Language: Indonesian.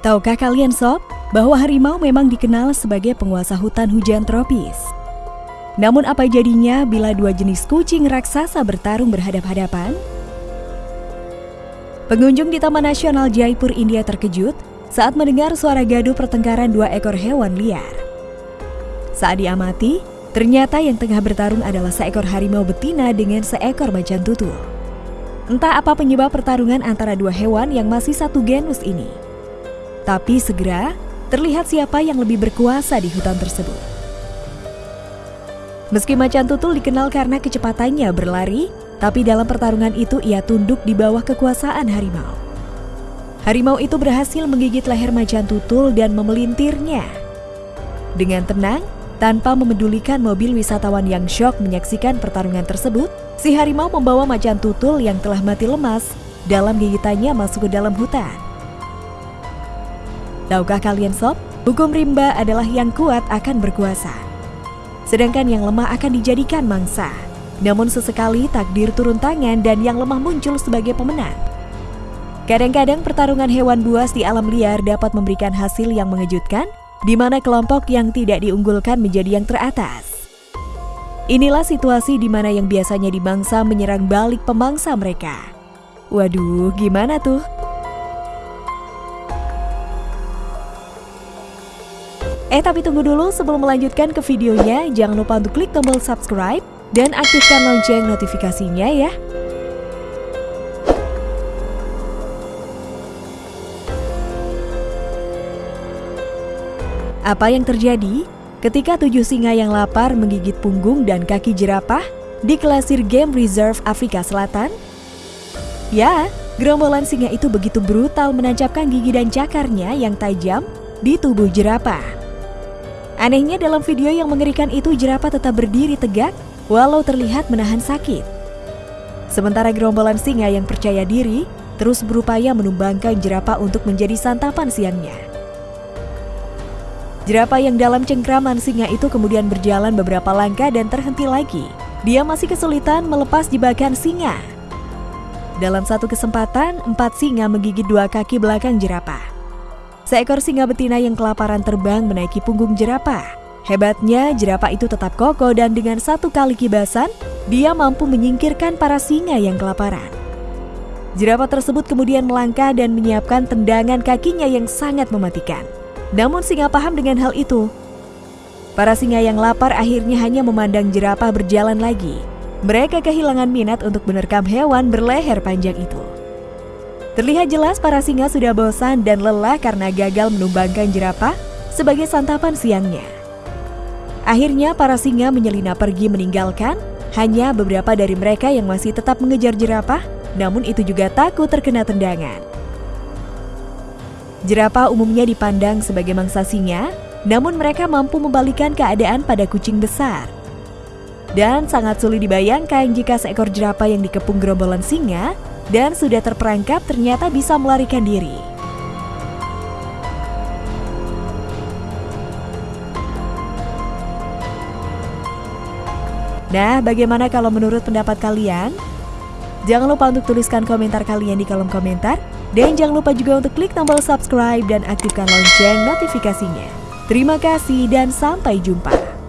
Tahukah kalian sob, bahwa harimau memang dikenal sebagai penguasa hutan hujan tropis? Namun apa jadinya bila dua jenis kucing raksasa bertarung berhadap-hadapan? Pengunjung di Taman Nasional Jaipur, India terkejut saat mendengar suara gaduh pertengkaran dua ekor hewan liar. Saat diamati, ternyata yang tengah bertarung adalah seekor harimau betina dengan seekor macan tutul. Entah apa penyebab pertarungan antara dua hewan yang masih satu genus ini. Tapi segera terlihat siapa yang lebih berkuasa di hutan tersebut. Meski macan tutul dikenal karena kecepatannya berlari, tapi dalam pertarungan itu ia tunduk di bawah kekuasaan harimau. Harimau itu berhasil menggigit leher macan tutul dan memelintirnya. Dengan tenang, tanpa memedulikan mobil wisatawan yang syok menyaksikan pertarungan tersebut, si harimau membawa macan tutul yang telah mati lemas dalam gigitannya masuk ke dalam hutan. Tahukah kalian sob, hukum rimba adalah yang kuat akan berkuasa. Sedangkan yang lemah akan dijadikan mangsa. Namun sesekali takdir turun tangan dan yang lemah muncul sebagai pemenang. Kadang-kadang pertarungan hewan buas di alam liar dapat memberikan hasil yang mengejutkan, di mana kelompok yang tidak diunggulkan menjadi yang teratas. Inilah situasi di mana yang biasanya dimangsa menyerang balik pemangsa mereka. Waduh, gimana tuh? Eh tapi tunggu dulu sebelum melanjutkan ke videonya, jangan lupa untuk klik tombol subscribe dan aktifkan lonceng notifikasinya ya. Apa yang terjadi ketika tujuh singa yang lapar menggigit punggung dan kaki jerapah di Klasir Game Reserve Afrika Selatan? Ya, gerombolan singa itu begitu brutal menancapkan gigi dan cakarnya yang tajam di tubuh jerapah. Anehnya dalam video yang mengerikan itu jerapah tetap berdiri tegak walau terlihat menahan sakit. Sementara gerombolan singa yang percaya diri terus berupaya menumbangkan jerapah untuk menjadi santapan siangnya. Jerapah yang dalam cengkraman singa itu kemudian berjalan beberapa langkah dan terhenti lagi. Dia masih kesulitan melepas jebakan singa. Dalam satu kesempatan, empat singa menggigit dua kaki belakang jerapah. Seekor singa betina yang kelaparan terbang menaiki punggung jerapah. Hebatnya, jerapah itu tetap kokoh dan dengan satu kali kibasan, dia mampu menyingkirkan para singa yang kelaparan. Jerapah tersebut kemudian melangkah dan menyiapkan tendangan kakinya yang sangat mematikan. Namun singa paham dengan hal itu. Para singa yang lapar akhirnya hanya memandang jerapah berjalan lagi. Mereka kehilangan minat untuk menerkam hewan berleher panjang itu. Terlihat jelas para singa sudah bosan dan lelah karena gagal menumbangkan jerapah sebagai santapan siangnya. Akhirnya para singa menyelinap pergi meninggalkan hanya beberapa dari mereka yang masih tetap mengejar jerapah, namun itu juga takut terkena tendangan. Jerapah umumnya dipandang sebagai mangsa singa, namun mereka mampu membalikan keadaan pada kucing besar. Dan sangat sulit dibayangkan jika seekor jerapah yang dikepung gerombolan singa dan sudah terperangkap ternyata bisa melarikan diri. Nah, bagaimana kalau menurut pendapat kalian? Jangan lupa untuk tuliskan komentar kalian di kolom komentar. Dan jangan lupa juga untuk klik tombol subscribe dan aktifkan lonceng notifikasinya. Terima kasih dan sampai jumpa.